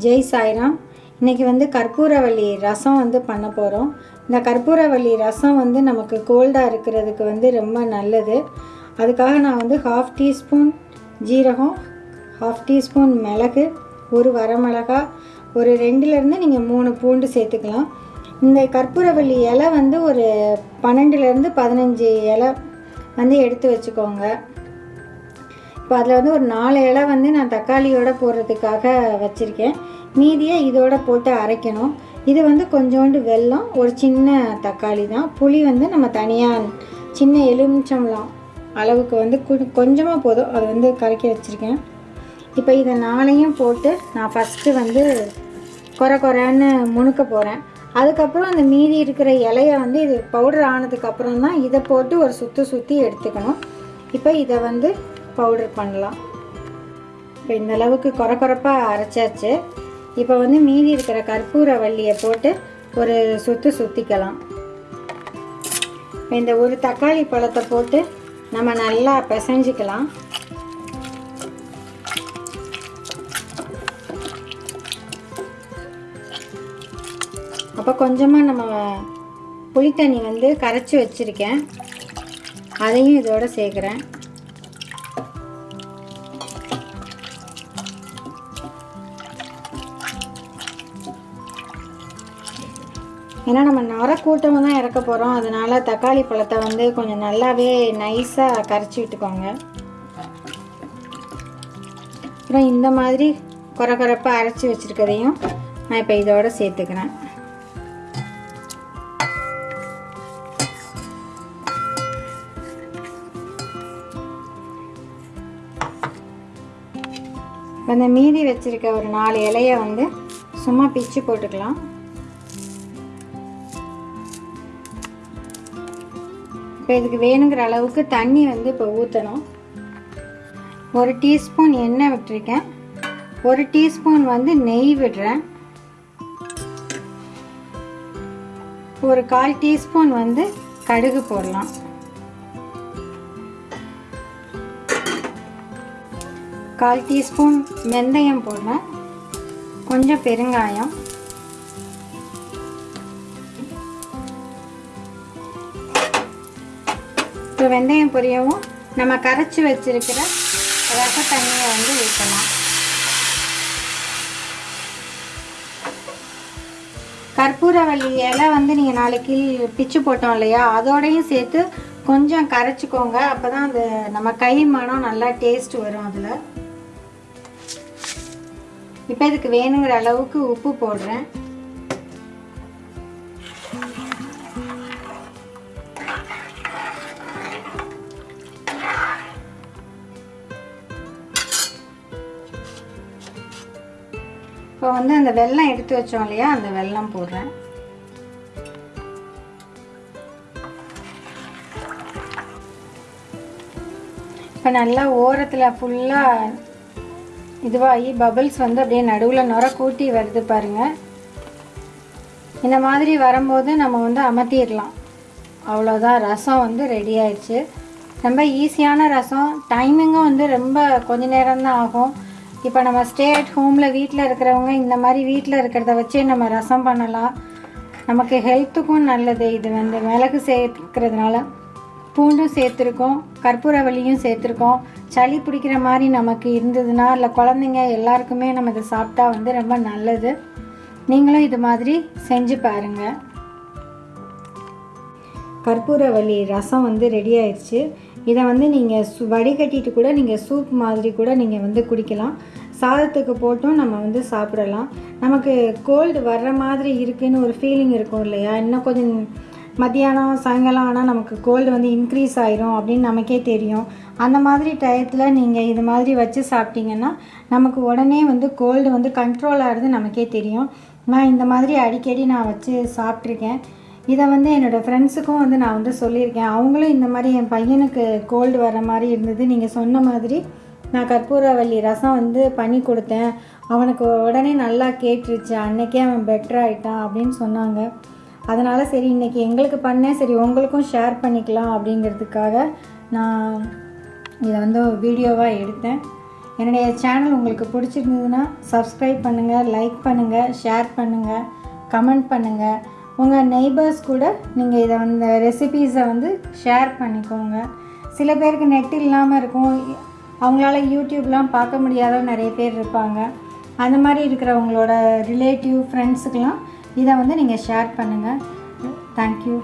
ஜெய் சாய்ராம். இன்றைக்கி வந்து கற்பூரவள்ளி ரசம் வந்து பண்ண போகிறோம் இந்த கற்பூரவள்ளி ரசம் வந்து நமக்கு கோல்டாக இருக்கிறதுக்கு வந்து ரொம்ப நல்லது. அதுக்காக நான் வந்து ஹாஃப் டீஸ்பூன் ஜீரகம் ஹாஃப் டீஸ்பூன் மிளகு ஒரு வரமிளகா ஒரு ரெண்டுலேருந்து நீங்கள் மூணு பூண்டு சேர்த்துக்கலாம். இந்த கற்பூரவள்ளி இலை வந்து ஒரு பன்னெண்டுலேருந்து பதினஞ்சு இலை வந்து எடுத்து வச்சுக்கோங்க. இப்போ அதில் வந்து ஒரு நாலு இலை வந்து நான் தக்காளியோட போடுறதுக்காக வச்சுருக்கேன். மீதியை இதோட போட்டு அரைக்கணும். இது வந்து கொஞ்சோண்டு வெல்லம் ஒரு சின்ன தக்காளி தான். புளி வந்து நம்ம தனியாக சின்ன எலுமிச்சம்பழம் அளவுக்கு வந்து கொஞ்சமாக போதும். அதை வந்து கரைக்கி வச்சுருக்கேன். இப்போ இதை நாளையும் போட்டு நான் ஃபஸ்ட்டு வந்து குறை குறைன்னு முணுக்க போகிறேன் அதுக்கப்புறம் அந்த மீதி இருக்கிற இலையை வந்து இது பவுடர் ஆனதுக்கப்புறம் தான் இதை போட்டு ஒரு சுற்றி சுற்றி எடுத்துக்கணும். இப்போ இதை வந்து பவுடர் பண்ணலாம். இப்போ இந்த அளவுக்கு குறை குறைப்பாக அரைச்சாச்சு. இப்போ வந்து மீதி இருக்கிற கற்பூர வள்ளியை போட்டு ஒரு சுற்று சுற்றிக்கலாம் இந்த ஒரு தக்காளி பழத்தை போட்டு நம்ம நல்லா பிசைஞ்சிக்கலாம். அப்போ கொஞ்சமாக நம்ம புளித்தண்ணி வந்து கரைச்சி வச்சுருக்கேன். அதையும் இதோட சேர்க்குறேன். ஏன்னா நம்ம நர தான் இறக்க போகிறோம் அதனால தக்காளி பழத்தை வந்து கொஞ்சம் நல்லாவே நைஸாக கரைச்சி விட்டுக்கோங்க. அப்புறம் இந்த மாதிரி குறை குறைப்பாக அரைச்சி வச்சுருக்கதையும் நான் இப்போ இதோடு சேர்த்துக்கிறேன். இப்போ மீதி வச்சுருக்க ஒரு நாலு இலையை வந்து சும்மா பிச்சு போட்டுக்கலாம். இப்போ இதுக்கு வேணுங்கிற அளவுக்கு தண்ணி வந்து இப்போ ஊற்றணும் ஒரு டீஸ்பூன் எண்ணெய் விட்டுருக்கேன். ஒரு டீஸ்பூன் வந்து நெய் விடுறேன். ஒரு கால் டீஸ்பூன் வந்து கடுகு போடலாம். கால் டீஸ்பூன் வெந்தயம் போடுறேன். கொஞ்சம் பெருங்காயம். இப்போ வெந்தயம் பொரியவும் நம்ம கரைச்சி வச்சிருக்கிற ரச தண்ணியை வந்து ஊற்றலாம். கற்பூரவள்ளி இலை வந்து நீங்கள் நாளைக்கு பிச்சு போட்டோம் இல்லையா? அதோடையும் சேர்த்து கொஞ்சம் கரைச்சிக்கோங்க. அப்போ தான் அந்த நம்ம கை மனம் நல்லா டேஸ்ட் வரும் அதில். இப்போ இதுக்கு வேணுங்கிற அளவுக்கு உப்பு போடுறேன். இப்போ வந்து அந்த வெல்லம் எடுத்து வச்சோம் இல்லையா அந்த வெல்லம் போடுறேன். இப்போ நல்லா ஓரத்தில் ஃபுல்லாக இதுவாகி பபிள்ஸ் வந்து அப்படியே நடுவில் நுர கூட்டி வருது பாருங்கள் இந்த மாதிரி வரும்போது நம்ம வந்து அமர்த்திடலாம் அவ்வளோதான் ரசம் வந்து ரெடி ஆயிடுச்சு. ரொம்ப ஈஸியான ரசம். டைமிங்கும் வந்து ரொம்ப கொஞ்ச நேரம் தான் ஆகும். இப்போ நம்ம ஸ்டே அட் ஹோமில் வீட்டில் இருக்கிறவங்க இந்த மாதிரி வீட்டில் இருக்கிறத வச்சே நம்ம ரசம் பண்ணலாம். நமக்கு ஹெல்த்துக்கும் நல்லது. இது வந்து மிளகு சேர்த்துக்கிறதுனால பூண்டும் சேர்த்துருக்கோம் கற்பூரவள்ளியும் சேர்த்துருக்கோம். சளி பிடிக்கிற மாதிரி நமக்கு இருந்ததுன்னா இல்லை குழந்தைங்க எல்லாருக்குமே நம்ம இதை சாப்பிட்டா வந்து ரொம்ப நல்லது. நீங்களும் இது மாதிரி செஞ்சு பாருங்கள் கற்பூரவள்ளி ரசம் வந்து ரெடி ஆயிடுச்சு. இதை வந்து நீங்கள் சு வடிகட்டிட்டு கூட நீங்கள் சூப் மாதிரி கூட நீங்கள் வந்து குடிக்கலாம். சாதத்துக்கு போட்டும் நம்ம வந்து சாப்பிடலாம். நமக்கு கோல்டு வர்ற மாதிரி இருக்குன்னு ஒரு ஃபீலிங் இருக்கும் இல்லையா? இன்னும் கொஞ்சம் மத்தியானம் சாயங்காலம் ஆனால் நமக்கு கோல்டு வந்து இன்க்ரீஸ் ஆயிரும் அப்படின்னு நமக்கே தெரியும். அந்த மாதிரி டயத்தில் நீங்கள் இது மாதிரி வச்சு சாப்பிட்டீங்கன்னா நமக்கு உடனே வந்து கோல்டு வந்து கண்ட்ரோல் ஆகிறது நமக்கே தெரியும். நான் இந்த மாதிரி அடிக்கடி நான் வச்சு சாப்பிட்ருக்கேன் இதை வந்து என்னோடய ஃப்ரெண்ட்ஸுக்கும் வந்து நான் வந்து சொல்லியிருக்கேன். அவங்களும் இந்த மாதிரி என் பையனுக்கு கோல்டு வர மாதிரி இருந்தது. நீங்கள் சொன்ன மாதிரி நான் கற்பூரவள்ளி ரசம் வந்து பண்ணி கொடுத்தேன். அவனுக்கு உடனே நல்லா கேட்டுருச்சு. அன்னைக்கே அவன் பெட்டர் ஆகிட்டான் அப்படின்னு சொன்னாங்க. அதனால் சரி இன்றைக்கி எங்களுக்கு பண்ணேன். சரி உங்களுக்கும் ஷேர் பண்ணிக்கலாம் அப்படிங்கிறதுக்காக நான் இதை வந்து வீடியோவாக எடுத்தேன். என்னுடைய சேனல் உங்களுக்கு பிடிச்சிருந்ததுன்னா சப்ஸ்கிரைப் பண்ணுங்கள் லைக் பண்ணுங்கள் ஷேர் பண்ணுங்கள் கமெண்ட் பண்ணுங்கள் உங்கள் நெய்பர்ஸ் கூட நீங்கள் இதை வந்து ரெசிபீஸை வந்து ஷேர் பண்ணிக்கோங்க. சில பேருக்கு நெட் இல்லாமல் இருக்கும். அவங்களால யூடியூப்லாம் பார்க்க முடியாத நிறைய பேர் இருப்பாங்க. அந்த மாதிரி இருக்கிறவங்களோட ரிலேட்டிவ் ஃப்ரெண்ட்ஸுக்கெலாம் இதை வந்து நீங்கள் ஷேர் பண்ணுங்கள் தேங்க்யூ